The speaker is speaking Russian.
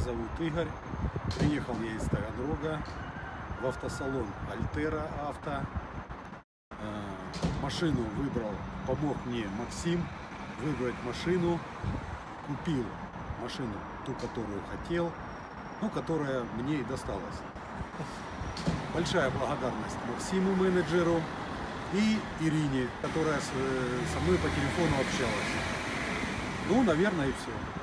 зовут Игорь. Приехал я из Таганрога в автосалон Альтера Авто. Э, машину выбрал, помог мне Максим выбрать машину. Купил машину, ту, которую хотел, ну, которая мне и досталась. Большая благодарность Максиму, менеджеру, и Ирине, которая э, со мной по телефону общалась. Ну, наверное, и все.